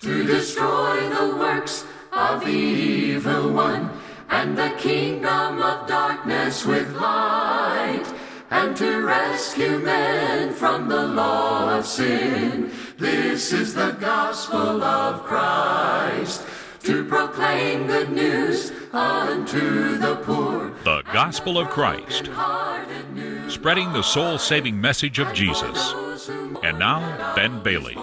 to destroy the works of the evil one and the kingdom of darkness with light and to rescue men from the law of sin. This is the gospel of Christ to proclaim good news unto the poor. The Gospel of Christ, spreading the soul saving message of Jesus. And now, Ben Bailey.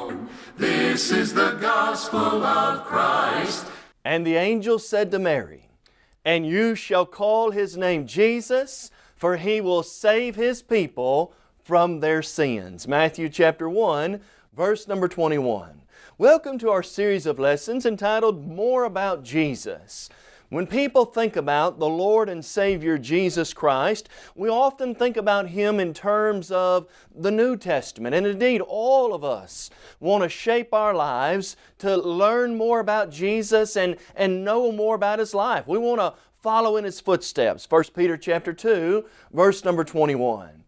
This is the gospel of Christ. And the angel said to Mary, And you shall call his name Jesus, for he will save his people from their sins. Matthew chapter 1, verse number 21. Welcome to our series of lessons entitled More About Jesus. When people think about the Lord and Savior Jesus Christ, we often think about Him in terms of the New Testament. And indeed, all of us want to shape our lives to learn more about Jesus and, and know more about His life. We want to follow in His footsteps. 1 Peter chapter 2, verse number 21.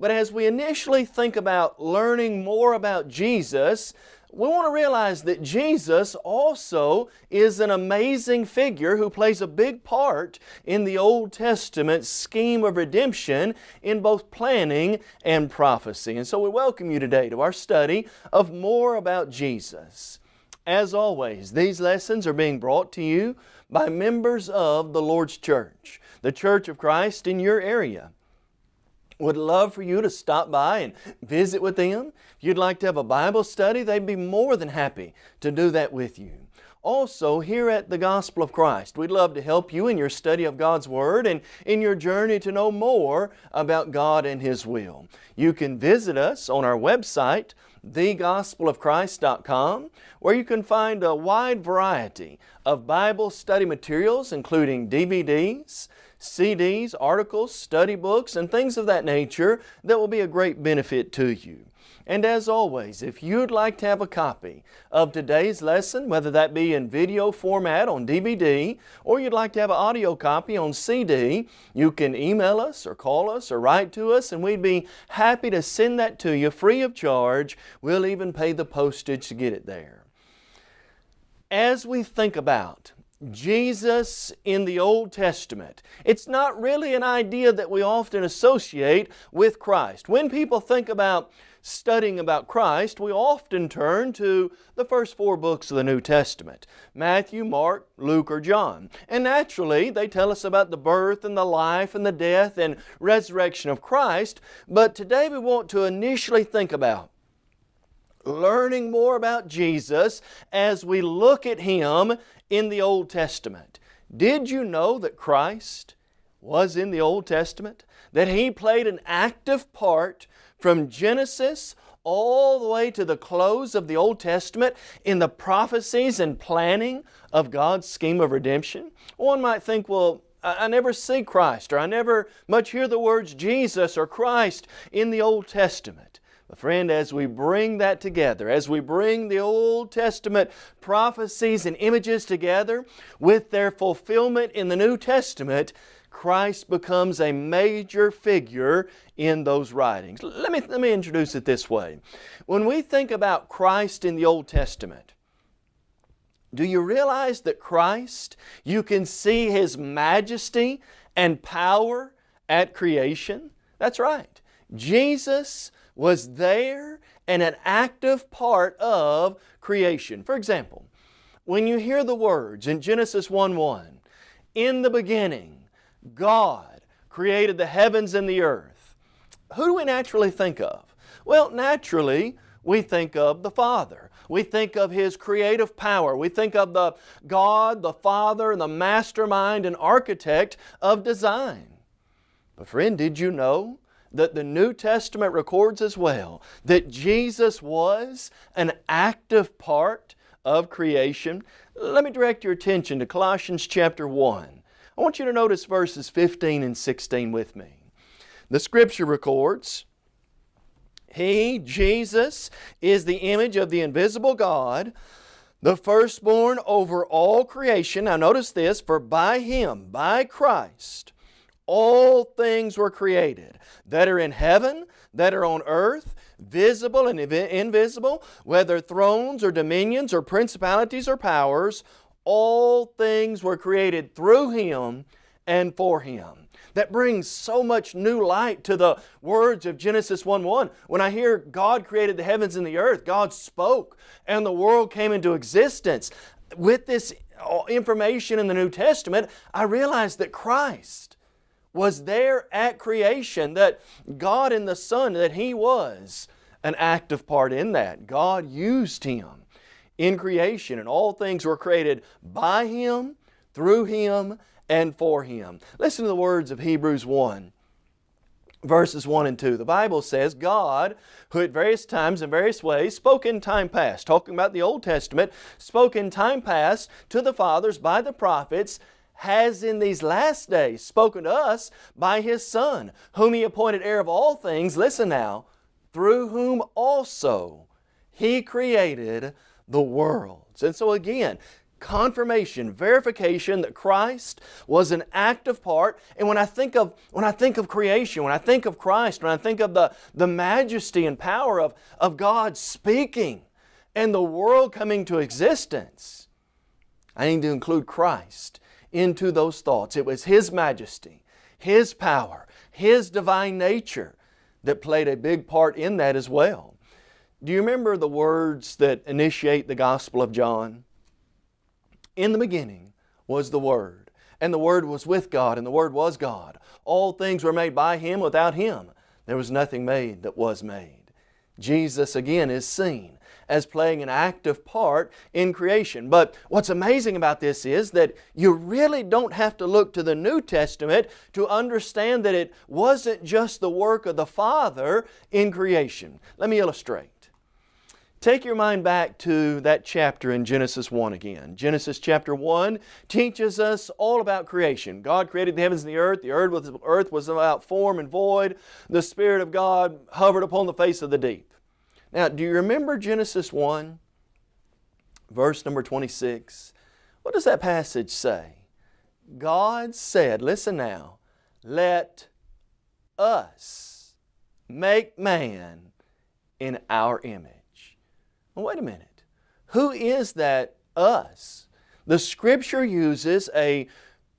But as we initially think about learning more about Jesus, we want to realize that Jesus also is an amazing figure who plays a big part in the Old Testament scheme of redemption in both planning and prophecy. And so we welcome you today to our study of more about Jesus. As always, these lessons are being brought to you by members of the Lord's Church, the Church of Christ in your area would love for you to stop by and visit with them. You'd like to have a Bible study, they'd be more than happy to do that with you. Also, here at the Gospel of Christ, we'd love to help you in your study of God's Word and in your journey to know more about God and His will. You can visit us on our website, thegospelofchrist.com, where you can find a wide variety of Bible study materials, including DVDs, CDs, articles, study books, and things of that nature that will be a great benefit to you. And as always, if you'd like to have a copy of today's lesson, whether that be in video format on DVD or you'd like to have an audio copy on CD, you can email us or call us or write to us and we'd be happy to send that to you free of charge. We'll even pay the postage to get it there. As we think about Jesus in the Old Testament. It's not really an idea that we often associate with Christ. When people think about studying about Christ, we often turn to the first four books of the New Testament Matthew, Mark, Luke, or John. And naturally, they tell us about the birth and the life and the death and resurrection of Christ. But today we want to initially think about learning more about Jesus as we look at Him in the Old Testament. Did you know that Christ was in the Old Testament? That He played an active part from Genesis all the way to the close of the Old Testament in the prophecies and planning of God's scheme of redemption? One might think, well, I never see Christ or I never much hear the words Jesus or Christ in the Old Testament. But friend, as we bring that together, as we bring the Old Testament prophecies and images together with their fulfillment in the New Testament, Christ becomes a major figure in those writings. Let me, let me introduce it this way. When we think about Christ in the Old Testament, do you realize that Christ, you can see His majesty and power at creation? That's right. Jesus was there and an active part of creation. For example, when you hear the words in Genesis 1:1, in the beginning, God created the heavens and the earth, who do we naturally think of? Well, naturally, we think of the Father. We think of His creative power. We think of the God, the Father, the mastermind and architect of design. But friend, did you know that the New Testament records as well that Jesus was an active part of creation. Let me direct your attention to Colossians chapter 1. I want you to notice verses 15 and 16 with me. The Scripture records, He, Jesus, is the image of the invisible God, the firstborn over all creation. Now notice this, for by Him, by Christ, all things were created that are in heaven, that are on earth, visible and invisible, whether thrones or dominions or principalities or powers, all things were created through Him and for Him. That brings so much new light to the words of Genesis 1-1. When I hear God created the heavens and the earth, God spoke and the world came into existence. With this uh, information in the New Testament, I realize that Christ was there at creation, that God in the Son, that He was an active part in that. God used Him in creation and all things were created by Him, through Him, and for Him. Listen to the words of Hebrews 1 verses 1 and 2. The Bible says, God, who at various times and various ways spoke in time past, talking about the Old Testament, spoke in time past to the fathers by the prophets, has in these last days spoken to us by His Son, whom He appointed heir of all things, listen now, through whom also He created the worlds. And so again, confirmation, verification that Christ was an active part. And when I think of, when I think of creation, when I think of Christ, when I think of the, the majesty and power of, of God speaking and the world coming to existence, I need to include Christ into those thoughts. It was His majesty, His power, His divine nature that played a big part in that as well. Do you remember the words that initiate the Gospel of John? In the beginning was the Word, and the Word was with God, and the Word was God. All things were made by Him. Without Him, there was nothing made that was made. Jesus again is seen as playing an active part in creation. But what's amazing about this is that you really don't have to look to the New Testament to understand that it wasn't just the work of the Father in creation. Let me illustrate. Take your mind back to that chapter in Genesis 1 again. Genesis chapter 1 teaches us all about creation. God created the heavens and the earth. The earth was, earth was without form and void. The Spirit of God hovered upon the face of the deep. Now, do you remember Genesis 1, verse number 26? What does that passage say? God said, listen now, let us make man in our image. Well, wait a minute. Who is that us? The Scripture uses a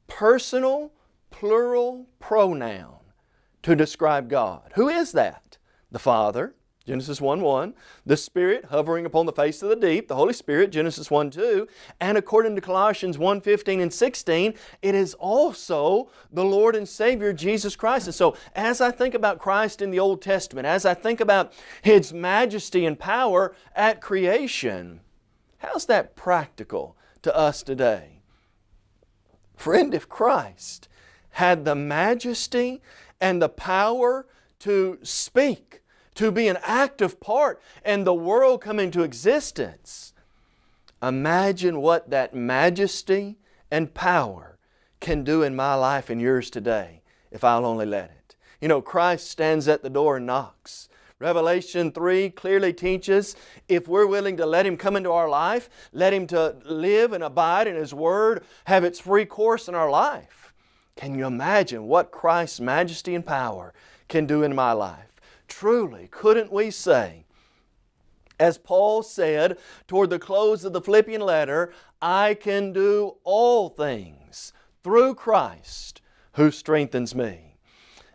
personal plural pronoun to describe God. Who is that? The Father, Genesis 1-1, the Spirit hovering upon the face of the deep, the Holy Spirit, Genesis 1-2, and according to Colossians 1-15 and 16, it is also the Lord and Savior Jesus Christ. And so as I think about Christ in the Old Testament, as I think about His majesty and power at creation, how's that practical to us today? Friend, if Christ had the majesty and the power to speak to be an active part and the world come into existence. Imagine what that majesty and power can do in my life and yours today if I'll only let it. You know, Christ stands at the door and knocks. Revelation 3 clearly teaches if we're willing to let Him come into our life, let Him to live and abide in His Word, have its free course in our life. Can you imagine what Christ's majesty and power can do in my life? Truly, couldn't we say, as Paul said toward the close of the Philippian letter, I can do all things through Christ who strengthens me.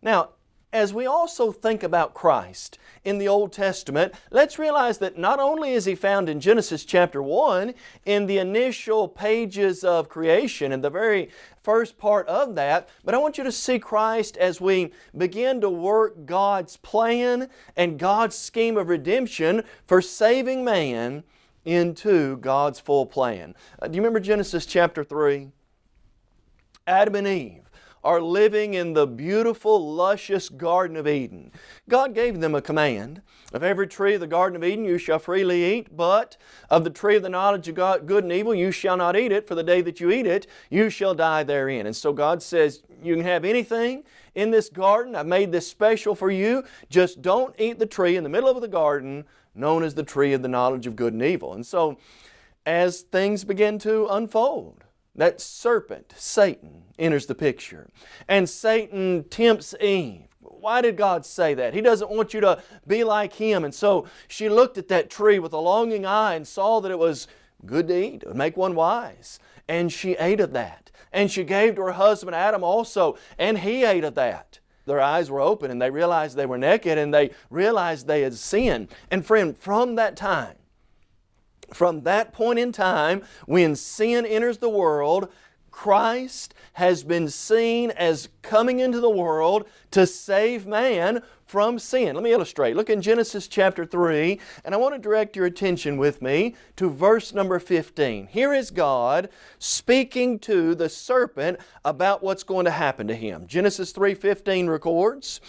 Now, as we also think about Christ in the Old Testament, let's realize that not only is He found in Genesis chapter 1, in the initial pages of creation, in the very first part of that, but I want you to see Christ as we begin to work God's plan and God's scheme of redemption for saving man into God's full plan. Uh, do you remember Genesis chapter 3? Adam and Eve are living in the beautiful, luscious Garden of Eden. God gave them a command. Of every tree of the Garden of Eden you shall freely eat, but of the tree of the knowledge of God, good and evil you shall not eat it, for the day that you eat it, you shall die therein. And so God says, you can have anything in this garden. I've made this special for you. Just don't eat the tree in the middle of the garden known as the tree of the knowledge of good and evil. And so as things begin to unfold, that serpent, Satan, enters the picture. And Satan tempts Eve. Why did God say that? He doesn't want you to be like Him. And so she looked at that tree with a longing eye and saw that it was good to eat. It would make one wise. And she ate of that. And she gave to her husband Adam also, and he ate of that. Their eyes were open and they realized they were naked and they realized they had sinned. And friend, from that time, from that point in time, when sin enters the world, Christ has been seen as coming into the world to save man from sin. Let me illustrate. Look in Genesis chapter 3, and I want to direct your attention with me to verse number 15. Here is God speaking to the serpent about what's going to happen to him. Genesis 3:15 records,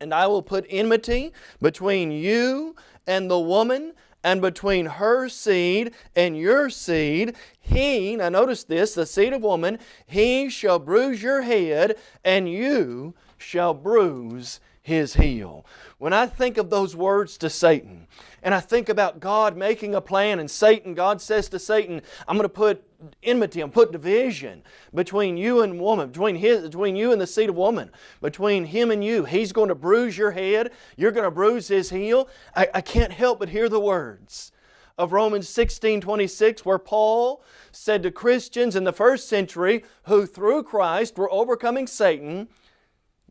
"And I will put enmity between you and the woman, and between her seed and your seed, he, now notice this, the seed of woman, he shall bruise your head, and you shall bruise his heel. When I think of those words to Satan, and I think about God making a plan, and Satan, God says to Satan, I'm going to put enmity, I'm put division between you and woman, between, his, between you and the seed of woman, between him and you. He's going to bruise your head, you're going to bruise his heel. I, I can't help but hear the words of Romans 16 26, where Paul said to Christians in the first century who through Christ were overcoming Satan,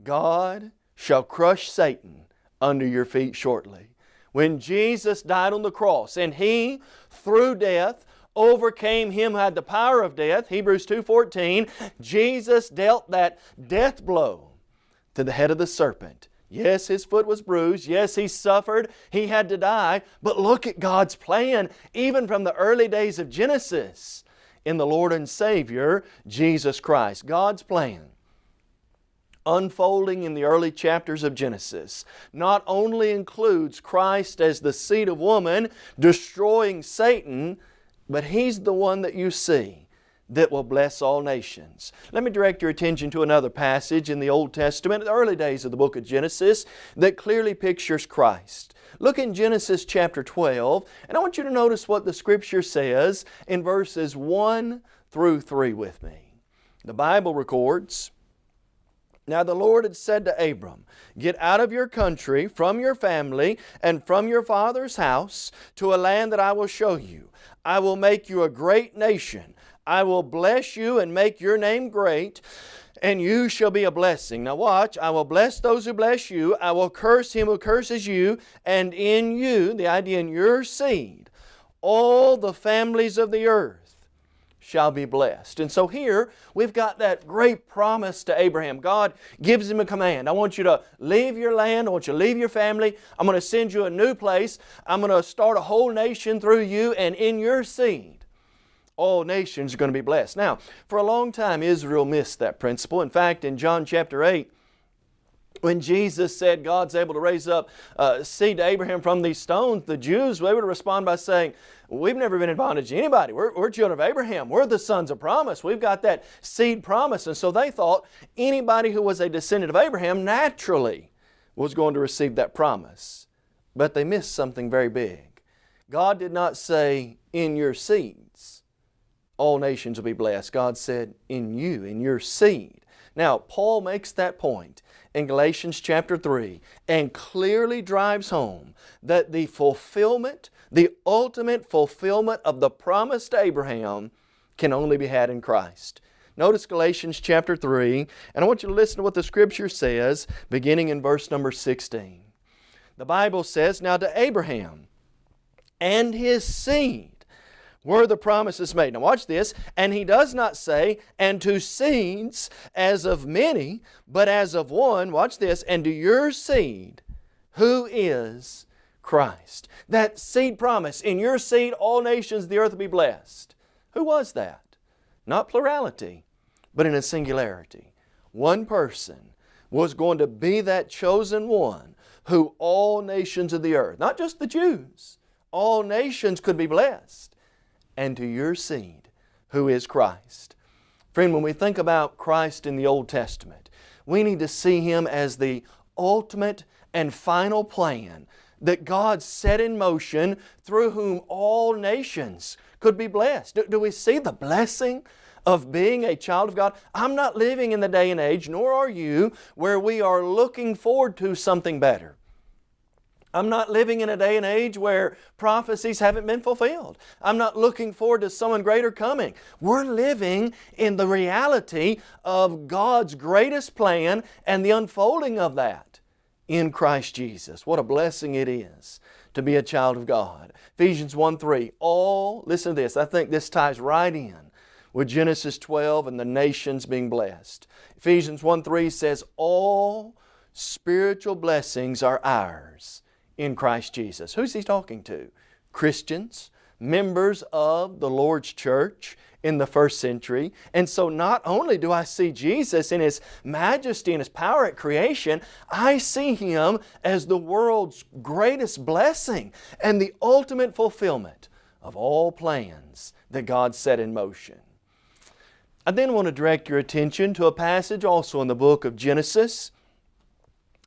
God shall crush Satan under your feet shortly. When Jesus died on the cross and He, through death, overcame him who had the power of death, Hebrews 2.14, Jesus dealt that death blow to the head of the serpent Yes, his foot was bruised. Yes, he suffered. He had to die. But look at God's plan, even from the early days of Genesis, in the Lord and Savior, Jesus Christ. God's plan unfolding in the early chapters of Genesis not only includes Christ as the seed of woman destroying Satan, but He's the one that you see that will bless all nations. Let me direct your attention to another passage in the Old Testament, the early days of the book of Genesis, that clearly pictures Christ. Look in Genesis chapter 12, and I want you to notice what the Scripture says in verses 1 through 3 with me. The Bible records, now the Lord had said to Abram, Get out of your country, from your family, and from your father's house, to a land that I will show you. I will make you a great nation. I will bless you and make your name great, and you shall be a blessing. Now watch, I will bless those who bless you, I will curse him who curses you, and in you, the idea in your seed, all the families of the earth shall be blessed. And so here we've got that great promise to Abraham. God gives him a command. I want you to leave your land. I want you to leave your family. I'm going to send you a new place. I'm going to start a whole nation through you and in your seed all nations are going to be blessed. Now, for a long time, Israel missed that principle. In fact, in John chapter 8, when Jesus said God's able to raise up uh, seed to Abraham from these stones, the Jews, they would respond by saying, we've never been in bondage to anybody. We're, we're children of Abraham. We're the sons of promise. We've got that seed promise. And so they thought anybody who was a descendant of Abraham naturally was going to receive that promise. But they missed something very big. God did not say, in your seeds all nations will be blessed. God said, in you, in your seed. Now, Paul makes that point in Galatians chapter 3 and clearly drives home that the fulfillment, the ultimate fulfillment of the promise to Abraham can only be had in Christ. Notice Galatians chapter 3, and I want you to listen to what the Scripture says beginning in verse number 16. The Bible says, Now to Abraham and his seed were the promises made. Now watch this. And he does not say, and to seeds as of many, but as of one, watch this, and to your seed, who is Christ. That seed promise, in your seed all nations of the earth will be blessed. Who was that? Not plurality, but in a singularity. One person was going to be that chosen one who all nations of the earth, not just the Jews, all nations could be blessed and to your seed, who is Christ. Friend, when we think about Christ in the Old Testament, we need to see Him as the ultimate and final plan that God set in motion through whom all nations could be blessed. Do, do we see the blessing of being a child of God. I'm not living in the day and age, nor are you, where we are looking forward to something better. I'm not living in a day and age where prophecies haven't been fulfilled. I'm not looking forward to someone greater coming. We're living in the reality of God's greatest plan and the unfolding of that in Christ Jesus. What a blessing it is to be a child of God. Ephesians 1 3. All, listen to this, I think this ties right in with Genesis 12 and the nations being blessed. Ephesians 1 3 says, All spiritual blessings are ours in Christ Jesus. Who's he talking to? Christians, members of the Lord's church in the first century. And so not only do I see Jesus in His majesty and His power at creation, I see Him as the world's greatest blessing and the ultimate fulfillment of all plans that God set in motion. I then want to direct your attention to a passage also in the book of Genesis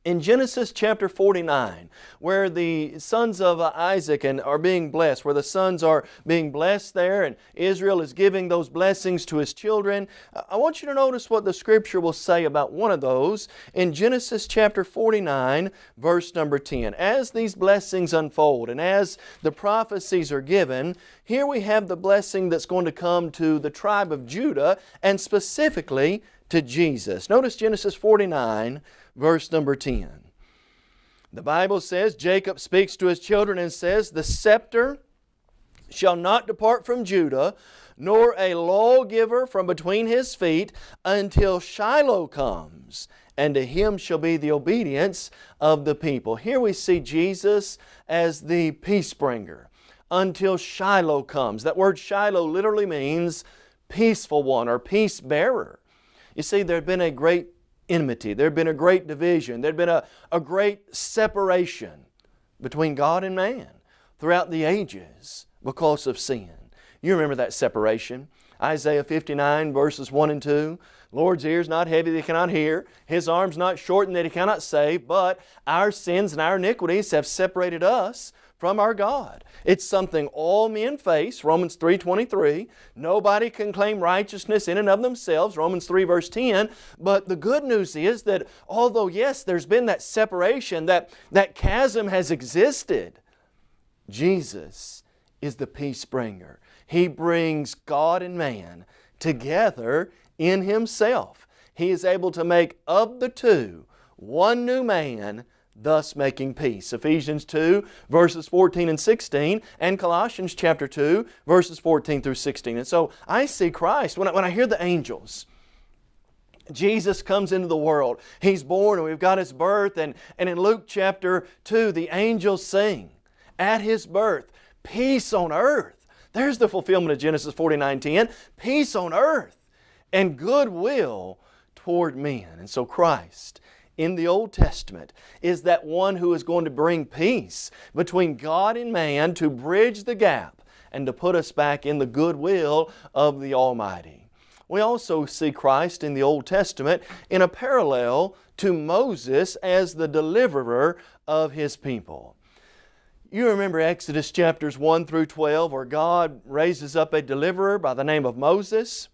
in Genesis chapter 49, where the sons of Isaac and are being blessed, where the sons are being blessed there and Israel is giving those blessings to his children, I want you to notice what the Scripture will say about one of those in Genesis chapter 49, verse number 10. As these blessings unfold and as the prophecies are given, here we have the blessing that's going to come to the tribe of Judah and specifically to Jesus. Notice Genesis 49, verse number 10. The Bible says, Jacob speaks to his children and says, The scepter shall not depart from Judah, nor a lawgiver from between his feet, until Shiloh comes, and to him shall be the obedience of the people. Here we see Jesus as the peace bringer, until Shiloh comes. That word Shiloh literally means peaceful one or peace bearer. You see, there had been a great enmity. There had been a great division. There had been a, a great separation between God and man throughout the ages because of sin. You remember that separation. Isaiah 59 verses 1 and 2. Lord's ears not heavy that He cannot hear, His arms not shortened that He cannot save, but our sins and our iniquities have separated us from our God. It's something all men face, Romans 3.23. Nobody can claim righteousness in and of themselves, Romans 3 verse 10. But the good news is that although yes, there's been that separation, that, that chasm has existed, Jesus is the peace bringer. He brings God and man together in Himself. He is able to make of the two one new man thus making peace. Ephesians 2 verses 14 and 16 and Colossians chapter 2 verses 14 through 16. And so I see Christ, when I, when I hear the angels, Jesus comes into the world. He's born and we've got His birth and, and in Luke chapter 2 the angels sing at His birth, peace on earth. There's the fulfillment of Genesis 49:10, peace on earth and goodwill toward men. And so Christ in the Old Testament is that one who is going to bring peace between God and man to bridge the gap and to put us back in the goodwill of the Almighty. We also see Christ in the Old Testament in a parallel to Moses as the deliverer of His people. You remember Exodus chapters 1 through 12 where God raises up a deliverer by the name of Moses.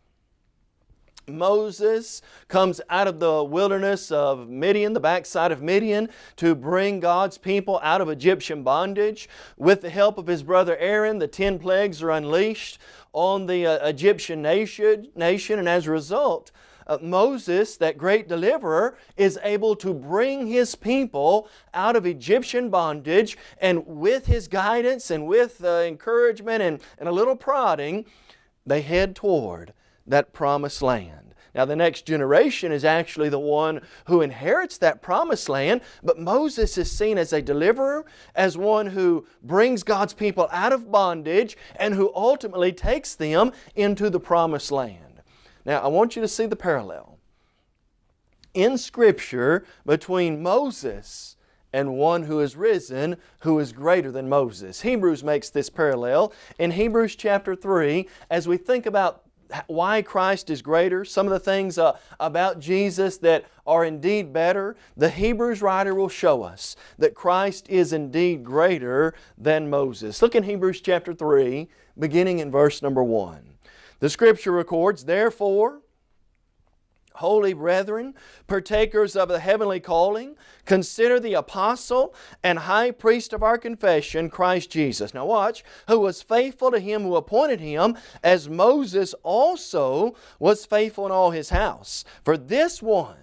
Moses comes out of the wilderness of Midian, the backside of Midian, to bring God's people out of Egyptian bondage. With the help of his brother Aaron, the ten plagues are unleashed on the uh, Egyptian nation, nation, and as a result, uh, Moses, that great deliverer, is able to bring his people out of Egyptian bondage and with his guidance and with uh, encouragement and, and a little prodding, they head toward that promised land. Now the next generation is actually the one who inherits that promised land, but Moses is seen as a deliverer, as one who brings God's people out of bondage and who ultimately takes them into the promised land. Now I want you to see the parallel in Scripture between Moses and one who is risen who is greater than Moses. Hebrews makes this parallel in Hebrews chapter 3 as we think about why Christ is greater, some of the things uh, about Jesus that are indeed better, the Hebrews writer will show us that Christ is indeed greater than Moses. Look in Hebrews chapter 3, beginning in verse number 1. The Scripture records, Therefore, holy brethren, partakers of the heavenly calling, consider the apostle and high priest of our confession, Christ Jesus. Now watch, who was faithful to him who appointed him, as Moses also was faithful in all his house. For this one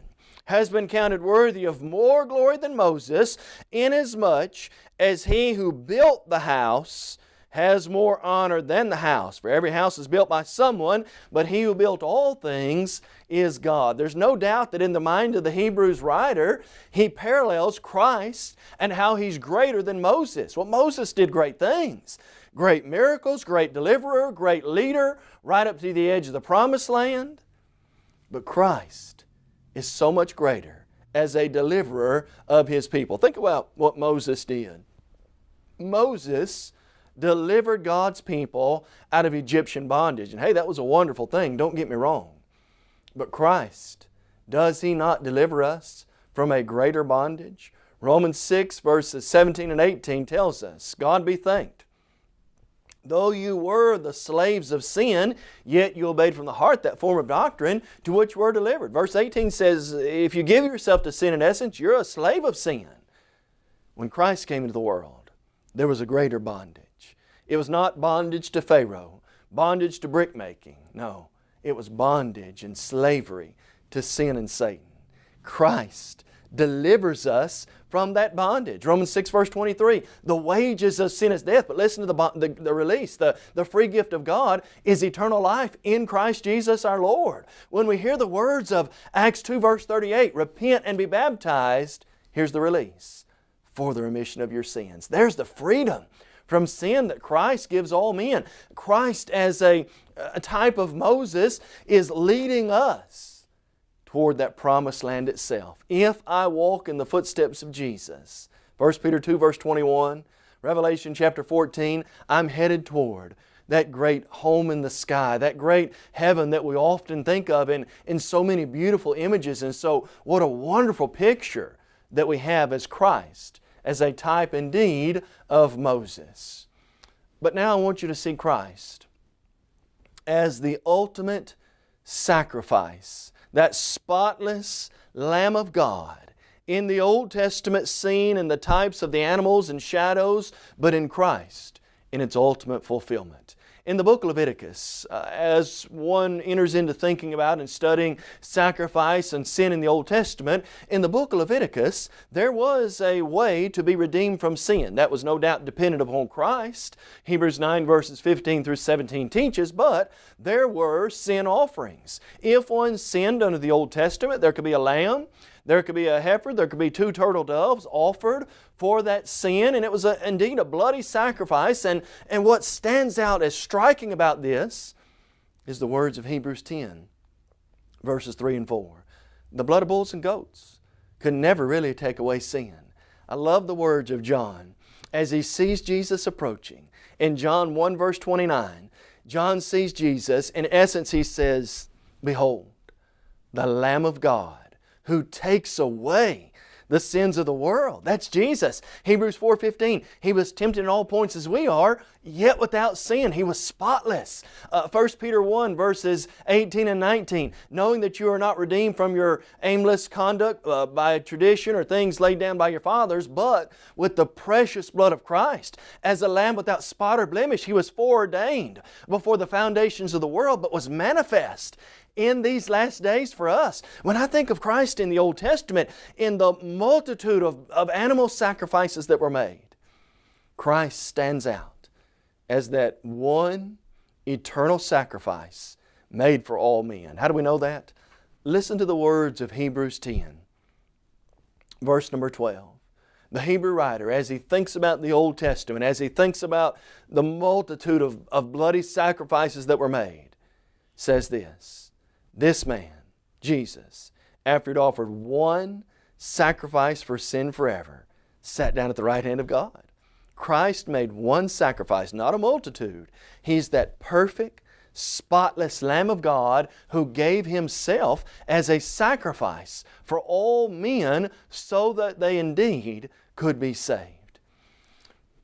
has been counted worthy of more glory than Moses, inasmuch as he who built the house has more honor than the house. For every house is built by someone, but he who built all things is God. There's no doubt that in the mind of the Hebrews writer, he parallels Christ and how He's greater than Moses. Well, Moses did great things. Great miracles, great deliverer, great leader, right up to the edge of the promised land. But Christ is so much greater as a deliverer of His people. Think about what Moses did. Moses delivered God's people out of Egyptian bondage. And hey, that was a wonderful thing, don't get me wrong. But Christ, does He not deliver us from a greater bondage? Romans 6 verses 17 and 18 tells us, God be thanked. Though you were the slaves of sin, yet you obeyed from the heart that form of doctrine to which you were delivered. Verse 18 says, if you give yourself to sin in essence, you're a slave of sin. When Christ came into the world, there was a greater bondage. It was not bondage to Pharaoh, bondage to brickmaking. No, it was bondage and slavery to sin and Satan. Christ delivers us from that bondage. Romans 6 verse 23, the wages of sin is death, but listen to the, the, the, release. The, the free gift of God is eternal life in Christ Jesus our Lord. When we hear the words of Acts 2 verse 38, repent and be baptized, here's the release, for the remission of your sins. There's the freedom from sin that Christ gives all men. Christ as a, a type of Moses is leading us toward that promised land itself. If I walk in the footsteps of Jesus. 1 Peter 2 verse 21, Revelation chapter 14, I'm headed toward that great home in the sky, that great heaven that we often think of in, in so many beautiful images. And so what a wonderful picture that we have as Christ as a type indeed of Moses. But now I want you to see Christ as the ultimate sacrifice, that spotless Lamb of God in the Old Testament seen in the types of the animals and shadows, but in Christ in its ultimate fulfillment. In the book of Leviticus, uh, as one enters into thinking about and studying sacrifice and sin in the Old Testament, in the book of Leviticus, there was a way to be redeemed from sin. That was no doubt dependent upon Christ. Hebrews 9 verses 15 through 17 teaches, but there were sin offerings. If one sinned under the Old Testament, there could be a lamb, there could be a heifer, there could be two turtle doves offered for that sin, and it was a, indeed a bloody sacrifice. And, and what stands out as striking about this is the words of Hebrews 10, verses 3 and 4. The blood of bulls and goats could never really take away sin. I love the words of John as he sees Jesus approaching. In John 1 verse 29, John sees Jesus. In essence, he says, Behold, the Lamb of God who takes away the sins of the world. That's Jesus. Hebrews 4.15, He was tempted in all points as we are, yet without sin. He was spotless. Uh, 1 Peter 1 verses 18 and 19, knowing that you are not redeemed from your aimless conduct uh, by tradition or things laid down by your fathers, but with the precious blood of Christ. As a lamb without spot or blemish, He was foreordained before the foundations of the world, but was manifest in these last days for us. When I think of Christ in the Old Testament, in the multitude of, of animal sacrifices that were made, Christ stands out as that one eternal sacrifice made for all men. How do we know that? Listen to the words of Hebrews 10, verse number 12 the Hebrew writer, as he thinks about the Old Testament, as he thinks about the multitude of, of bloody sacrifices that were made, says this this man, Jesus, after he'd offered one sacrifice for sin forever, sat down at the right hand of God. Christ made one sacrifice, not a multitude. He's that perfect, spotless Lamb of God who gave Himself as a sacrifice for all men so that they indeed could be saved.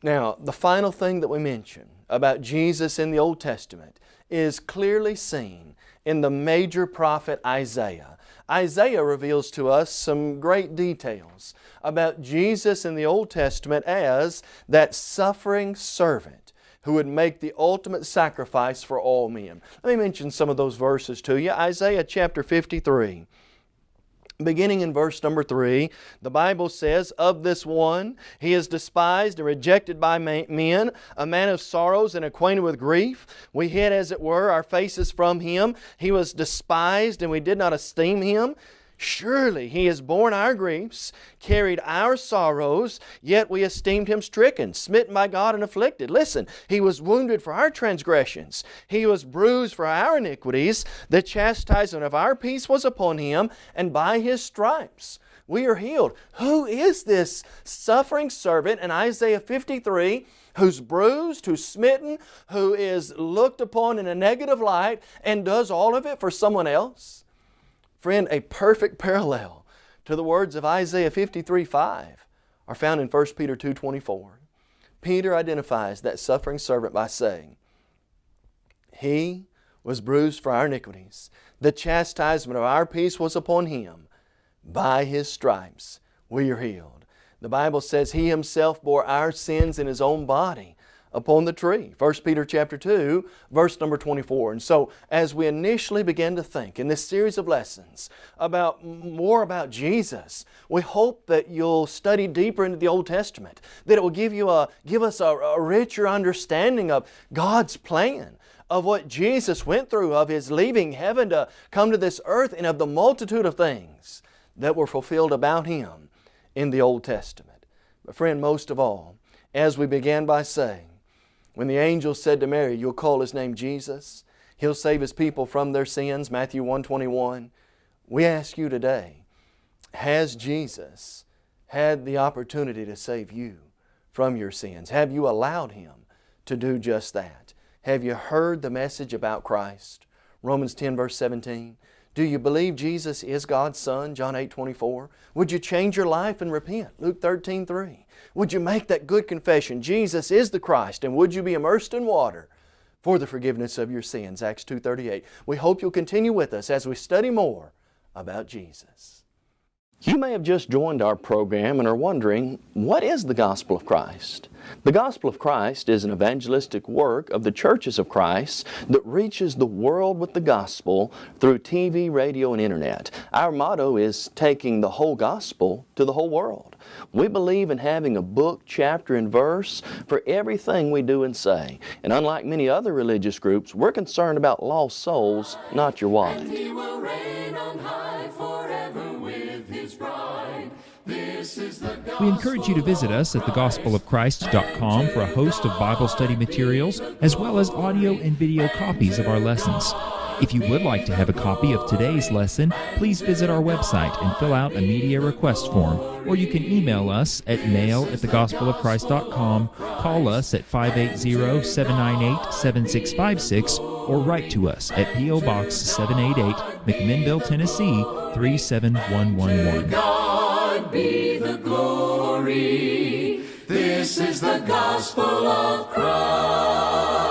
Now, the final thing that we mention about Jesus in the Old Testament is clearly seen in the major prophet Isaiah. Isaiah reveals to us some great details about Jesus in the Old Testament as that suffering servant who would make the ultimate sacrifice for all men. Let me mention some of those verses to you. Isaiah chapter 53. Beginning in verse number 3, the Bible says, Of this one, he is despised and rejected by men, a man of sorrows and acquainted with grief. We hid, as it were, our faces from him. He was despised, and we did not esteem him. Surely He has borne our griefs, carried our sorrows, yet we esteemed Him stricken, smitten by God and afflicted. Listen, He was wounded for our transgressions. He was bruised for our iniquities. The chastisement of our peace was upon Him, and by His stripes we are healed. Who is this suffering servant in Isaiah 53 who's bruised, who's smitten, who is looked upon in a negative light and does all of it for someone else? Friend, a perfect parallel to the words of Isaiah 53 5 are found in 1 Peter 2 24. Peter identifies that suffering servant by saying, He was bruised for our iniquities. The chastisement of our peace was upon Him. By His stripes we are healed. The Bible says He Himself bore our sins in His own body upon the tree. 1 Peter chapter 2, verse number 24. And so as we initially begin to think in this series of lessons about more about Jesus, we hope that you'll study deeper into the Old Testament, that it will give you a give us a, a richer understanding of God's plan of what Jesus went through, of His leaving heaven to come to this earth, and of the multitude of things that were fulfilled about Him in the Old Testament. But friend, most of all, as we began by saying, when the angel said to Mary, You'll call His name Jesus, He'll save His people from their sins, Matthew 121. We ask you today, has Jesus had the opportunity to save you from your sins? Have you allowed Him to do just that? Have you heard the message about Christ? Romans 10 verse 17. Do you believe Jesus is God's Son? John 8 24. Would you change your life and repent? Luke 13 3. Would you make that good confession? Jesus is the Christ, and would you be immersed in water for the forgiveness of your sins? Acts 2.38. We hope you'll continue with us as we study more about Jesus. You may have just joined our program and are wondering, what is the Gospel of Christ? The Gospel of Christ is an evangelistic work of the churches of Christ that reaches the world with the Gospel through TV, radio, and Internet. Our motto is taking the whole Gospel to the whole world. We believe in having a book, chapter, and verse for everything we do and say. And unlike many other religious groups, we're concerned about lost souls, not your wallet. We encourage you to visit us at thegospelofchrist.com for a host of Bible study materials, as well as audio and video copies of our lessons. If you would like to have a copy of today's lesson, please visit our website and fill out a media request form, or you can email us at mail at thegospelofchrist.com, call us at 580-798-7656, or write to us at P.O. Box 788, McMinnville, Tennessee 37111 be the glory. This is the gospel of Christ.